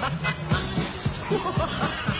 Ha ha ha!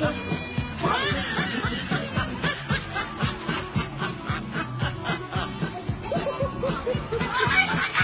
ハハハハハ!